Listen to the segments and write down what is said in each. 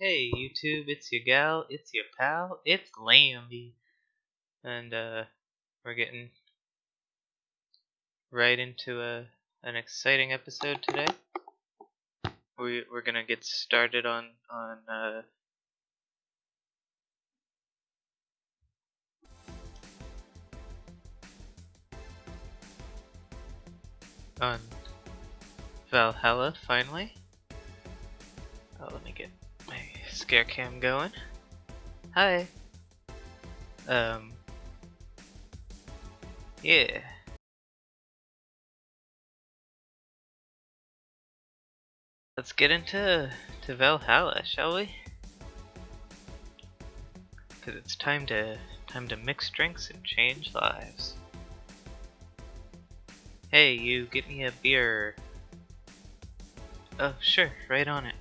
Hey YouTube, it's your gal, it's your pal, it's Lambie. And uh we're getting right into a an exciting episode today. We we're gonna get started on on uh on Valhalla finally. Oh, let me get scare cam going. Hi. Um. Yeah. Let's get into to Valhalla, shall we? Cause it's time to time to mix drinks and change lives. Hey, you, get me a beer. Oh, sure, right on it.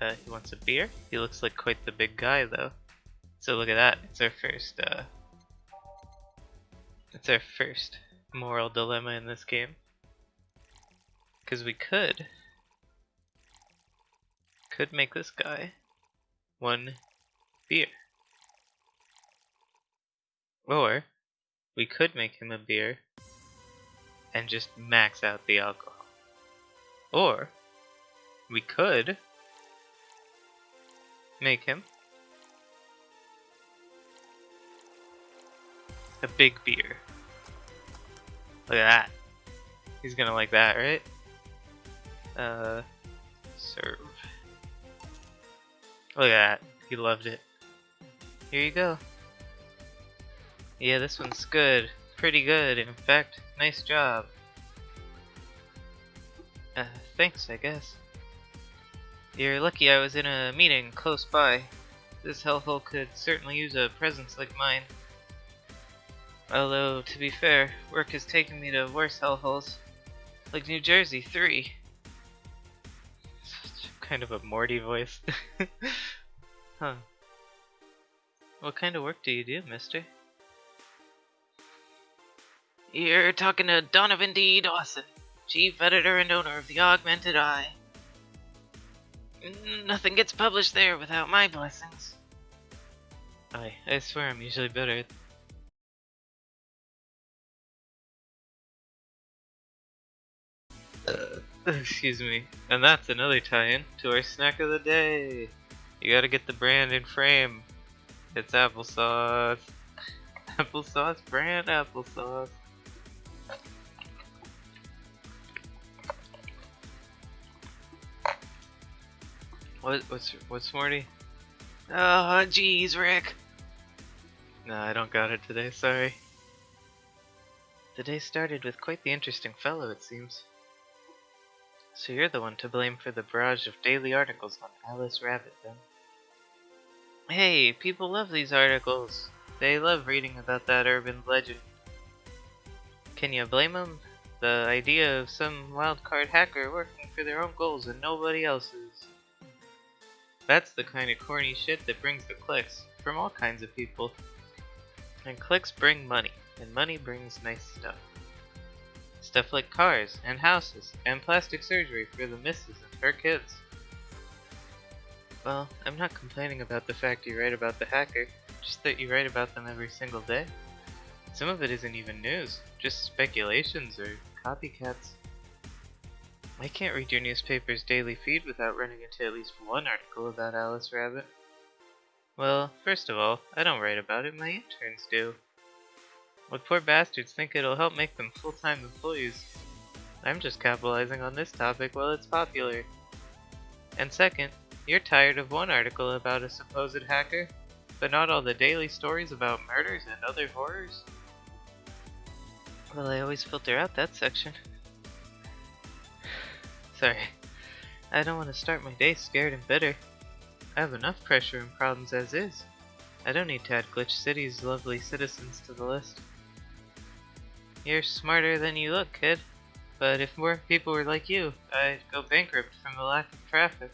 Uh, he wants a beer? He looks like quite the big guy, though. So look at that, it's our first, uh... It's our first moral dilemma in this game. Because we could... Could make this guy one beer. Or, we could make him a beer and just max out the alcohol. Or, we could make him a big beer. Look at that. He's gonna like that, right? Uh, serve. Look at that. He loved it. Here you go. Yeah, this one's good. Pretty good, in fact. Nice job. Uh, thanks, I guess. You're lucky I was in a meeting close by. This hellhole could certainly use a presence like mine. Although, to be fair, work has taken me to worse hellholes. Like New Jersey 3. Such kind of a Morty voice. huh. What kind of work do you do, mister? You're talking to Donovan D. Dawson, chief editor and owner of the Augmented Eye. Nothing gets published there without my blessings. I, I swear I'm usually better. Uh, excuse me. And that's another tie-in to our snack of the day. You gotta get the brand in frame. It's applesauce. applesauce brand applesauce. What, what's what's Morty? Oh, jeez, Rick. No, I don't got it today. Sorry. The day started with quite the interesting fellow, it seems. So you're the one to blame for the barrage of daily articles on Alice Rabbit, then? Hey, people love these articles. They love reading about that urban legend. Can you blame them? The idea of some wildcard hacker working for their own goals and nobody else's. That's the kind of corny shit that brings the clicks from all kinds of people. And clicks bring money, and money brings nice stuff. Stuff like cars, and houses, and plastic surgery for the missus and her kids. Well, I'm not complaining about the fact you write about the hacker, just that you write about them every single day. Some of it isn't even news, just speculations or copycats. I can't read your newspaper's daily feed without running into at least one article about Alice Rabbit. Well, first of all, I don't write about it, my interns do. What poor bastards think it'll help make them full-time employees. I'm just capitalizing on this topic while it's popular. And second, you're tired of one article about a supposed hacker, but not all the daily stories about murders and other horrors? Well, I always filter out that section. Sorry. I don't want to start my day scared and bitter. I have enough pressure and problems as is. I don't need to add Glitch City's lovely citizens to the list. You're smarter than you look, kid. But if more people were like you, I'd go bankrupt from the lack of traffic.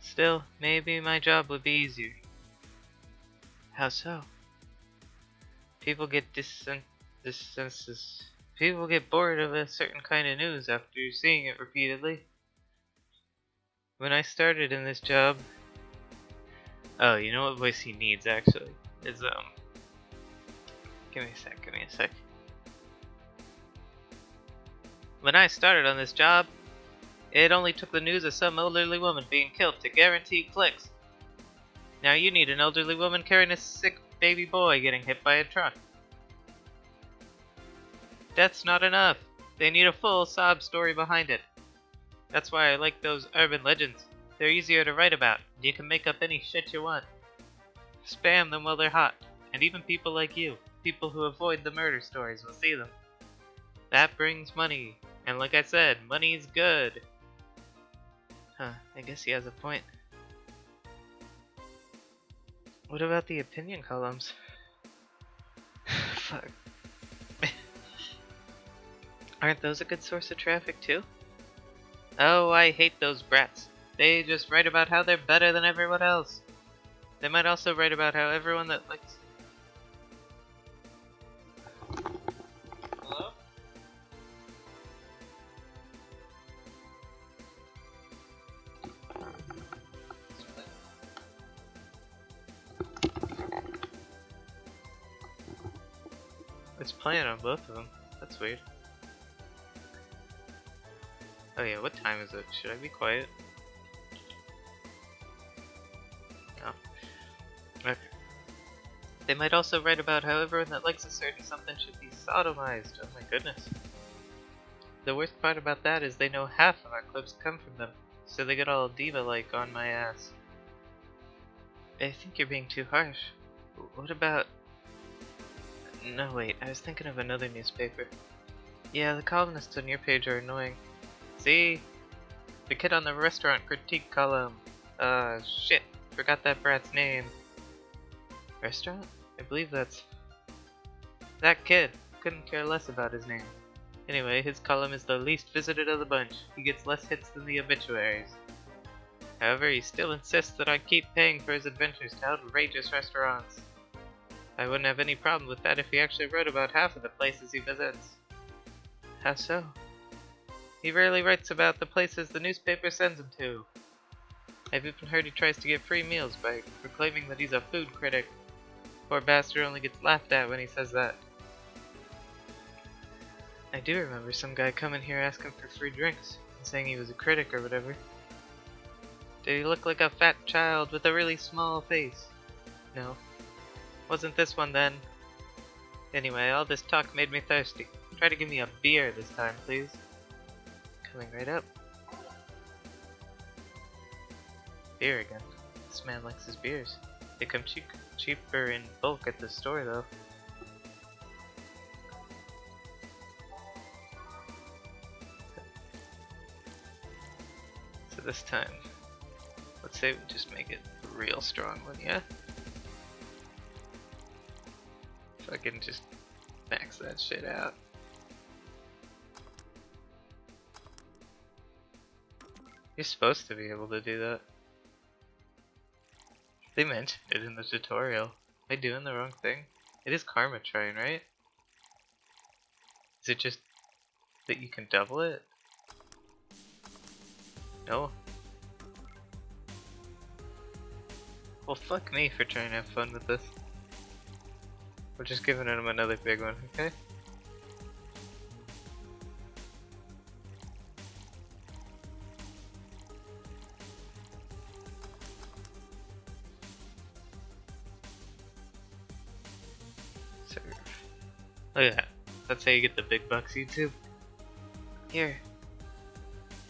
Still, maybe my job would be easier. How so? People get disen- disensus People get bored of a certain kind of news after seeing it repeatedly. when I started in this job. Oh, you know what voice he needs actually is um. Give me a sec. Give me a sec. When I started on this job, it only took the news of some elderly woman being killed to guarantee clicks. Now you need an elderly woman carrying a sick baby boy getting hit by a truck. That's not enough. They need a full sob story behind it. That's why I like those urban legends. They're easier to write about. You can make up any shit you want. Spam them while they're hot. And even people like you, people who avoid the murder stories, will see them. That brings money. And like I said, money's good. Huh, I guess he has a point. What about the opinion columns? Fuck. Aren't those a good source of traffic too? Oh, I hate those brats. They just write about how they're better than everyone else. They might also write about how everyone that likes Hello? It's playing on both of them. That's weird. Oh yeah, what time is it? Should I be quiet? No. Okay. They might also write about how everyone that likes a certain something should be sodomized. Oh my goodness. The worst part about that is they know half of our clips come from them, so they get all diva-like on my ass. I think you're being too harsh. What about... No wait, I was thinking of another newspaper. Yeah, the columnists on your page are annoying. See? The kid on the restaurant critique column. Uh, shit. Forgot that brat's name. Restaurant? I believe that's... That kid. Couldn't care less about his name. Anyway, his column is the least visited of the bunch. He gets less hits than the obituaries. However, he still insists that I keep paying for his adventures to outrageous restaurants. I wouldn't have any problem with that if he actually wrote about half of the places he visits. How so? He rarely writes about the places the newspaper sends him to. I've even heard he tries to get free meals by proclaiming that he's a food critic. Poor bastard only gets laughed at when he says that. I do remember some guy coming here asking for free drinks and saying he was a critic or whatever. Did he look like a fat child with a really small face? No. Wasn't this one then. Anyway, all this talk made me thirsty. Try to give me a beer this time, please. Coming right up. Beer again. This man likes his beers. They come cheap, cheaper in bulk at the store though. So this time, let's say we just make it a real strong one, yeah? If I can just max that shit out. You're supposed to be able to do that. They mentioned it in the tutorial. Am I doing the wrong thing? It is Karmotrine, right? Is it just that you can double it? No? Well, fuck me for trying to have fun with this. We're just giving him another big one, okay? Look at that. That's how you get the big bucks, YouTube. Here.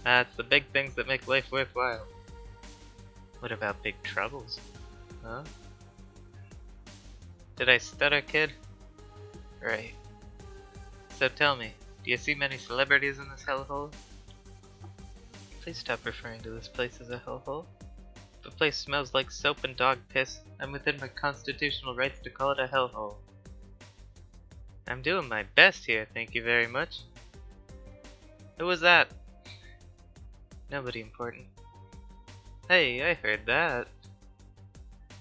That's the big things that make life worthwhile. What about big troubles? Huh? Did I stutter, kid? Right. So tell me, do you see many celebrities in this hellhole? Please stop referring to this place as a hellhole. The place smells like soap and dog piss. I'm within my constitutional rights to call it a hellhole. I'm doing my best here, thank you very much. Who was that? Nobody important. Hey, I heard that.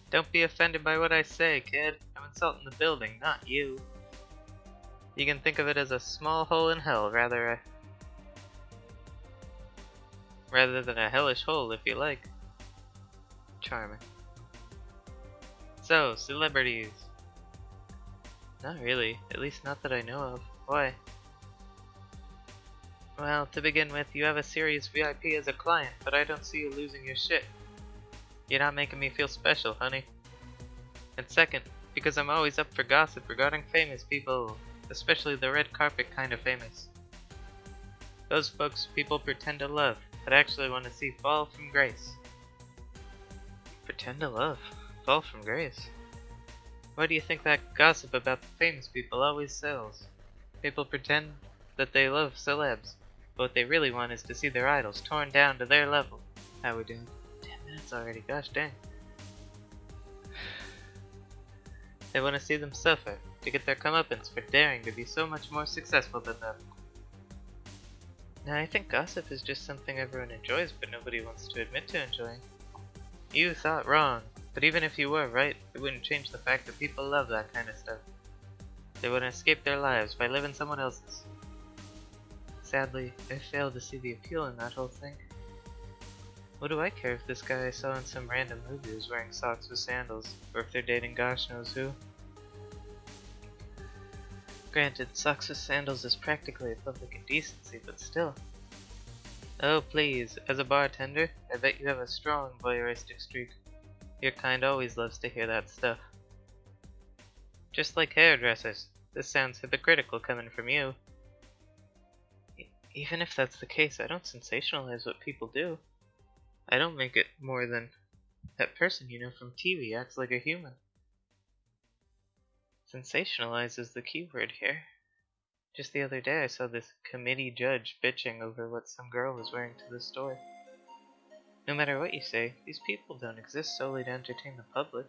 Don't be offended by what I say, kid. I'm insulting the building, not you. You can think of it as a small hole in hell, rather a... Rather than a hellish hole, if you like. Charming. So, celebrities. Not really, at least not that I know of. Why? Well, to begin with, you have a serious VIP as a client, but I don't see you losing your shit. You're not making me feel special, honey. And second, because I'm always up for gossip regarding famous people, especially the red carpet kind of famous. Those folks people pretend to love, but actually want to see fall from grace. Pretend to love? Fall from grace? Why do you think that gossip about the famous people always sells? People pretend that they love celebs, but what they really want is to see their idols torn down to their level. How we doing? Ten minutes already, gosh dang. They want to see them suffer, to get their comeuppance for daring to be so much more successful than them. Now I think gossip is just something everyone enjoys but nobody wants to admit to enjoying. You thought wrong, but even if you were right, it wouldn't change the fact that people love that kind of stuff. They wouldn't escape their lives by living someone else's. Sadly, I fail to see the appeal in that whole thing. What do I care if this guy I saw in some random movie is wearing socks with sandals, or if they're dating gosh knows who? Granted, socks with sandals is practically a public indecency, but still. Oh please, as a bartender, I bet you have a strong voyeuristic streak. Your kind always loves to hear that stuff. Just like hairdressers. This sounds hypocritical coming from you. Even if that's the case, I don't sensationalize what people do. I don't make it more than that person you know from TV acts like a human. Sensationalize is the key word here. Just the other day I saw this committee judge bitching over what some girl was wearing to the store. No matter what you say, these people don't exist solely to entertain the public.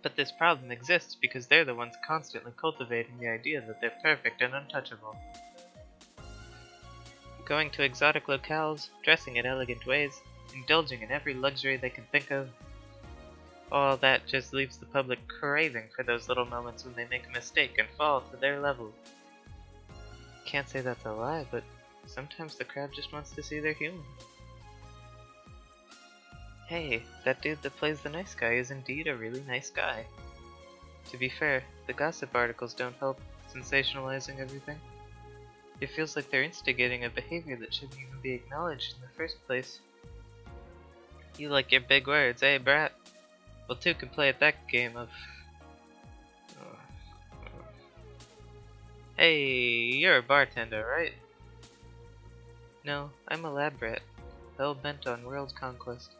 But this problem exists because they're the ones constantly cultivating the idea that they're perfect and untouchable. Going to exotic locales, dressing in elegant ways, indulging in every luxury they can think of, all that just leaves the public craving for those little moments when they make a mistake and fall to their level. Can't say that's a lie, but sometimes the crowd just wants to see they're human. Hey, that dude that plays the nice guy is indeed a really nice guy. To be fair, the gossip articles don't help sensationalizing everything. It feels like they're instigating a behavior that shouldn't even be acknowledged in the first place. You like your big words, eh, brat? Well, two can play at that game of... Hey, you're a bartender, right? No, I'm a lab rat, hell bent on world conquest.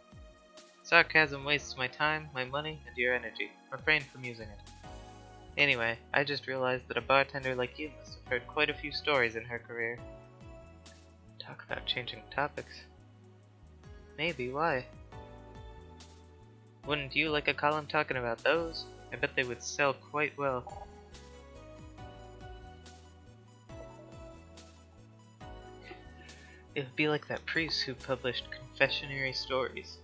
Sarcasm wastes my time, my money, and your energy. Refrain from using it. Anyway, I just realized that a bartender like you must have heard quite a few stories in her career. Talk about changing topics. Maybe, why? Wouldn't you like a column talking about those? I bet they would sell quite well. It would be like that priest who published confessionary stories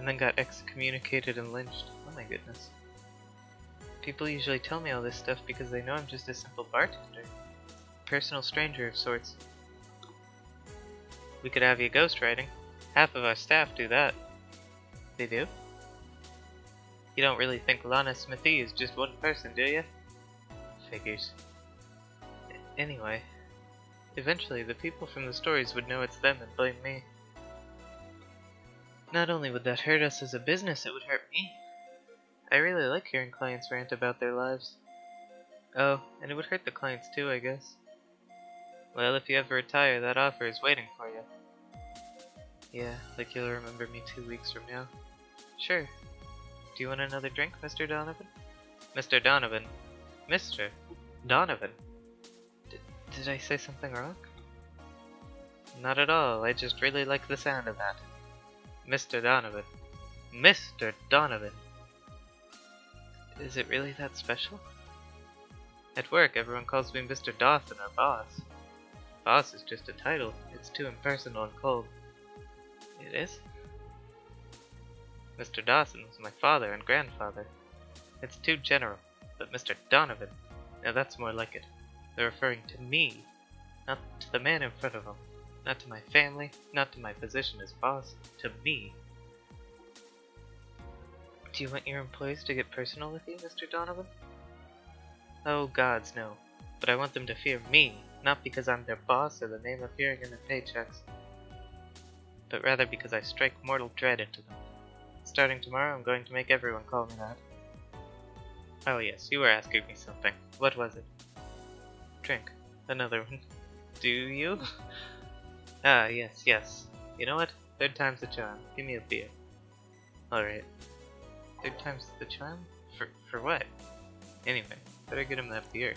and then got excommunicated and lynched. Oh my goodness. People usually tell me all this stuff because they know I'm just a simple bartender. Personal stranger of sorts. We could have you ghostwriting. Half of our staff do that. They do? You don't really think Lana Smithy is just one person, do you? Figures. Anyway, eventually the people from the stories would know it's them and blame me. Not only would that hurt us as a business, it would hurt me. I really like hearing clients rant about their lives. Oh, and it would hurt the clients too, I guess. Well, if you ever retire, that offer is waiting for you. Yeah, like you'll remember me two weeks from now. Sure. Do you want another drink, Mr. Donovan? Mr. Donovan. Mr. Donovan. D did I say something wrong? Not at all, I just really like the sound of that. Mr. Donovan. Mr. Donovan. Is it really that special? At work, everyone calls me Mr. Dawson or boss. Boss is just a title. It's too impersonal and cold. It is? Mr. Dawson was my father and grandfather. It's too general. But Mr. Donovan, now that's more like it. They're referring to me, not to the man in front of them. Not to my family, not to my position as boss, to me. Do you want your employees to get personal with you, Mr. Donovan? Oh gods, no. But I want them to fear me, not because I'm their boss or the name appearing in their paychecks, but rather because I strike mortal dread into them. Starting tomorrow, I'm going to make everyone call me that. Oh yes, you were asking me something. What was it? Drink. Another one. Do you? ah, yes, yes. You know what? Third time's the charm. Give me a beer. Alright. Third time's the charm? For, for what? Anyway, better get him that beer.